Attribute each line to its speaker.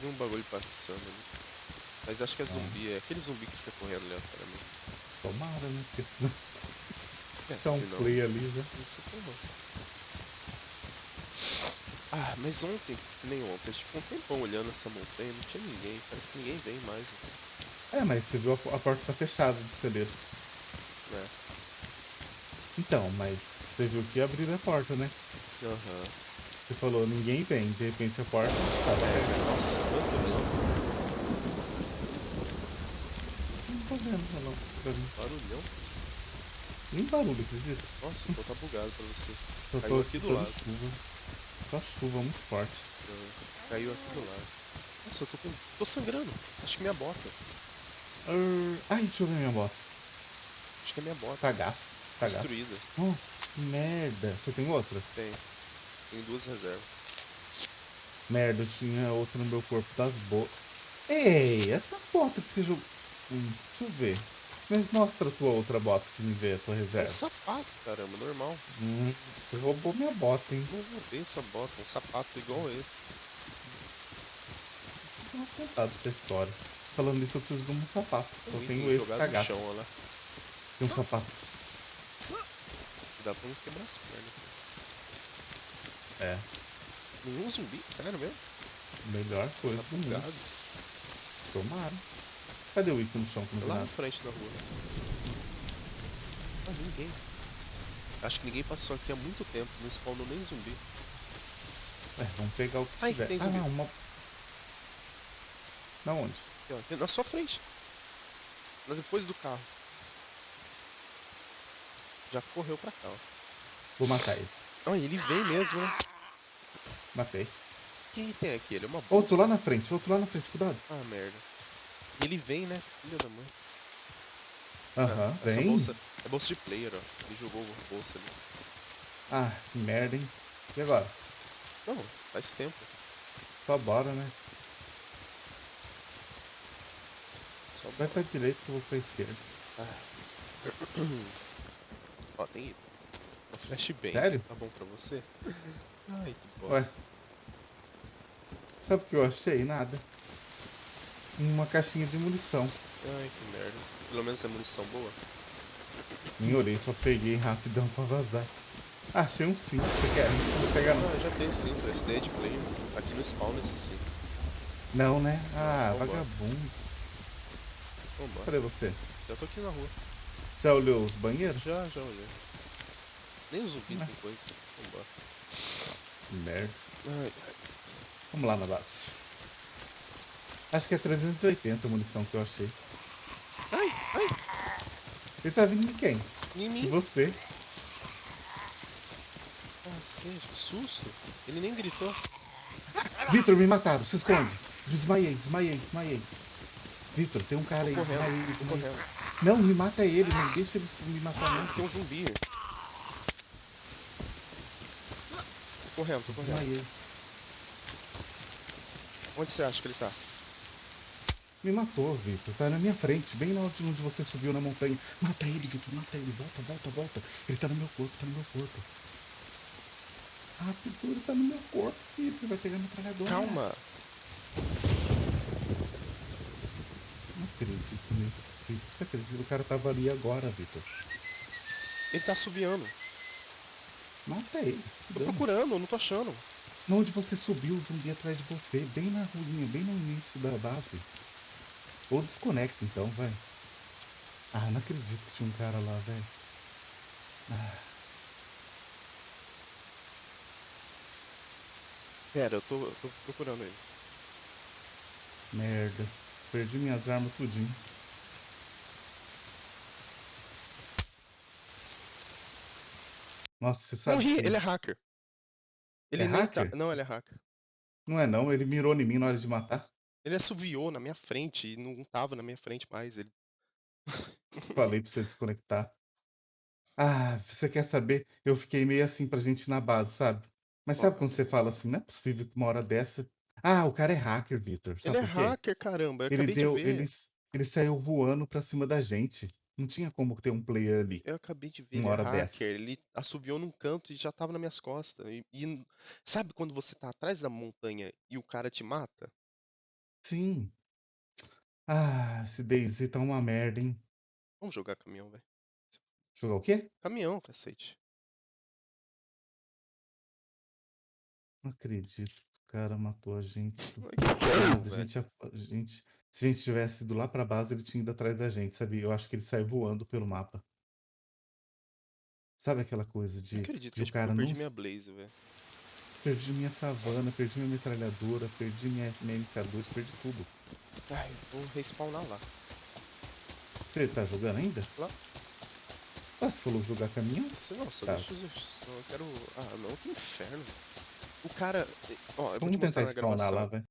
Speaker 1: Tem um bagulho passando ali. Mas acho que é zumbi, é aquele zumbi que fica correndo aleatoriamente.
Speaker 2: Tomara, né? Porque senão.
Speaker 1: É,
Speaker 2: Deixar um
Speaker 1: se não-
Speaker 2: play ali já.
Speaker 1: Isso é bom. Ah, mas ontem, nem ontem, a gente ficou um tempão olhando essa montanha, não tinha ninguém, parece que ninguém vem mais.
Speaker 2: É, mas você viu a, a porta tá fechada de celeiro.
Speaker 1: Né?
Speaker 2: Então, mas você viu que abriram a porta, né?
Speaker 1: Aham.
Speaker 2: Você falou, ninguém vem, de repente a porta fechada.
Speaker 1: É, nossa, quanto relâmpago,
Speaker 2: Não tô vendo, não. Pra mim.
Speaker 1: barulhão.
Speaker 2: Nem barulho, acredita?
Speaker 1: Nossa, o tá bugado pra você.
Speaker 2: Só
Speaker 1: Caiu
Speaker 2: tô
Speaker 1: aqui do lado.
Speaker 2: chuva. Só chuva muito forte.
Speaker 1: Ah, Caiu aqui do lado. Nossa, eu tô com. tô sangrando. Acho que minha bota.
Speaker 2: Arr, Ai, deixa eu ver minha moto.
Speaker 1: Acho que é minha bota.
Speaker 2: Tá gasto. Tá gasto.
Speaker 1: Destruída.
Speaker 2: Nossa, que merda. Você tem outra?
Speaker 1: Tem. Tem duas reservas.
Speaker 2: Merda, eu tinha outra no meu corpo das boas. Ei, essa bota que você jogou. Hum, deixa eu ver. Mas mostra a tua outra bota que me vê, a tua
Speaker 1: É um
Speaker 2: reserva.
Speaker 1: sapato, caramba, normal.
Speaker 2: Hum, você roubou minha bota, hein?
Speaker 1: Não roubei essa bota, um sapato igual esse.
Speaker 2: Não tinha contado essa história. Falando nisso, eu preciso de um sapato. Só
Speaker 1: Ih,
Speaker 2: tenho esse cagado.
Speaker 1: chão, olha lá.
Speaker 2: Tem um sapato.
Speaker 1: Dá pra não quebrar as pernas.
Speaker 2: É,
Speaker 1: Nenhum zumbi, sério mesmo?
Speaker 2: melhor coisa
Speaker 1: Tá
Speaker 2: do mundo.
Speaker 1: bugado.
Speaker 2: Tomara. Cadê o Ico no chão vi
Speaker 1: Lá na frente da rua. Ah, ninguém. Acho que ninguém passou aqui há muito tempo, não spawnou nem zumbi.
Speaker 2: É, vamos pegar o que
Speaker 1: Ai,
Speaker 2: tiver.
Speaker 1: tem
Speaker 2: ah,
Speaker 1: zumbi.
Speaker 2: não, uma... Na onde?
Speaker 1: Aqui, na sua frente. Depois do carro. Já correu pra cá, ó.
Speaker 2: Vou matar ele.
Speaker 1: Ah, ele vem mesmo, né?
Speaker 2: Matei.
Speaker 1: Quem tem aqui? Ele é uma bolsa.
Speaker 2: Outro lá na frente, outro lá na frente, cuidado.
Speaker 1: Ah, merda. Ele vem, né? Filha da mãe.
Speaker 2: Aham,
Speaker 1: Ah,
Speaker 2: vem.
Speaker 1: bolsa é bolsa de player, ó. Ele jogou a bolsa ali.
Speaker 2: Ah, que merda, hein? E agora?
Speaker 1: Não, faz tempo.
Speaker 2: Só bora, né?
Speaker 1: Só
Speaker 2: Vai pra direita que eu vou pra esquerda.
Speaker 1: Ó, tem flashbang.
Speaker 2: Sério?
Speaker 1: Tá bom pra você? Ai, que bosta.
Speaker 2: Ué. Sabe o que eu achei? Nada. Uma caixinha de munição.
Speaker 1: Ai, que merda. Pelo menos é munição boa.
Speaker 2: Olhei, só peguei rapidão pra vazar. Ah, achei um cinto. Você quer? Não vou pegar não.
Speaker 1: Ah, já tem cinto. É de player. Aqui no spawn esse cinto.
Speaker 2: Não, né? Ah,
Speaker 1: Vambora.
Speaker 2: vagabundo.
Speaker 1: Vambora.
Speaker 2: Cadê você?
Speaker 1: Já tô aqui na rua.
Speaker 2: Já olhou os banheiros?
Speaker 1: Já, já olhei. Nem o zumbi
Speaker 2: Ah.
Speaker 1: tem coisa.
Speaker 2: Merda.
Speaker 1: Ai, ai.
Speaker 2: Vamos lá na base. Acho que é 380 a munição que eu achei.
Speaker 1: Ai, ai.
Speaker 2: Ele tá vindo de quem?
Speaker 1: Em
Speaker 2: De
Speaker 1: mim.
Speaker 2: você.
Speaker 1: Cacete, que susto. Ele nem gritou.
Speaker 2: Vitor, me mataram. Se esconde. Desmaiei, desmaiei, desmaiei. Vitor, tem um cara aí.
Speaker 1: correndo, correndo.
Speaker 2: Não, me mata ele. Não deixa ele me matar não.
Speaker 1: Tem um zumbi. Tô correndo, tô correndo.
Speaker 2: Desmaiei.
Speaker 1: Onde você acha que ele tá?
Speaker 2: Me matou, Vitor. Tá na minha frente, bem na onde você subiu na montanha. Mata ele, Vitor, mata ele. Volta, volta, volta. Ele tá no meu corpo, tá no meu corpo. Rápido, ele tá no meu corpo, Vitor. Vai pegar metralhadora.
Speaker 1: Calma.
Speaker 2: Não acredito nisso, Vitor. Você acredita? O cara tava ali agora, Vitor.
Speaker 1: Ele tá assobiando.
Speaker 2: Mata ele.
Speaker 1: Tô
Speaker 2: Dano.
Speaker 1: procurando, eu não tô achando.
Speaker 2: Na onde você subiu, o zumbi atrás de você, bem na ruinha, bem no início da base. Ou desconecta então, vai. Ah, não acredito que tinha um cara lá, velho. Ah,
Speaker 1: Pera, eu tô, eu tô procurando ele.
Speaker 2: merda. Perdi minhas armas tudinho. Nossa, você sabe.
Speaker 1: Morri,
Speaker 2: que-
Speaker 1: ele é hacker. Ele
Speaker 2: É
Speaker 1: nem
Speaker 2: hacker?
Speaker 1: tá. Não, ele é hacker.
Speaker 2: Não é não, ele mirou em mim na hora de matar.
Speaker 1: Ele assoviou na minha frente e não tava na minha frente mais. Ele...
Speaker 2: Falei pra você desconectar. Ah, você quer saber? Eu fiquei meio assim pra gente na base, sabe? Mas sabe quando você fala assim, não é possível que uma hora dessa. Ah, o cara é hacker, Victor. Sabe
Speaker 1: ele é hacker, caramba.
Speaker 2: Ele deu.
Speaker 1: de.
Speaker 2: Ele, ele saiu voando pra cima da gente. Não tinha como ter um player ali.
Speaker 1: Eu acabei de ver,
Speaker 2: Uma
Speaker 1: ele é
Speaker 2: hora dessa.
Speaker 1: hacker. Ele assoviou num canto e já tava nas minhas costas. E, e sabe quando você tá atrás da montanha e o cara te mata?
Speaker 2: Sim. Ah, esse DayZ tá uma merda, hein.
Speaker 1: Vamos jogar caminhão, velho.
Speaker 2: Jogar o quê?
Speaker 1: Caminhão, cacete.
Speaker 2: Não acredito o cara matou a gente. do
Speaker 1: Ai, que
Speaker 2: a
Speaker 1: velho.
Speaker 2: gente a a gente se a gente tivesse ido lá pra base, ele tinha ido atrás da gente, sabia. Eu acho que ele saiu voando pelo mapa. Sabe aquela coisa
Speaker 1: Não
Speaker 2: de
Speaker 1: acredito
Speaker 2: de
Speaker 1: que
Speaker 2: o
Speaker 1: eu
Speaker 2: cara
Speaker 1: perdi
Speaker 2: não
Speaker 1: minha Blaze, velho.
Speaker 2: Perdi minha savana, perdi minha metralhadora, perdi minha minha MK2, perdi tudo.
Speaker 1: Ai, eu vou respawnar lá.
Speaker 2: Você tá jogando ainda?
Speaker 1: Lá.
Speaker 2: Ah, você falou jogar caminhão?
Speaker 1: Você, nossa,
Speaker 2: Tá.
Speaker 1: deixa eu. só- Eu quero. Ah, não, que inferno. O cara. Ó, eu vou
Speaker 2: Vamos
Speaker 1: te mostrar
Speaker 2: tentar
Speaker 1: na gravação.
Speaker 2: lá, vai.